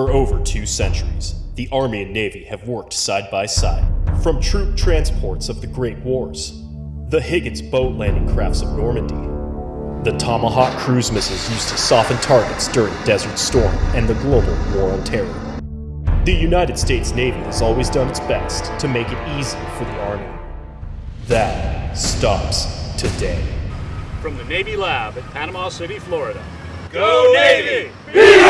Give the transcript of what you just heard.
For over two centuries, the Army and Navy have worked side by side, from troop transports of the Great Wars, the Higgins boat landing crafts of Normandy, the Tomahawk cruise missiles used to soften targets during Desert Storm and the global war on terror. The United States Navy has always done its best to make it easy for the Army. That stops today. From the Navy Lab at Panama City, Florida. Go Navy! Be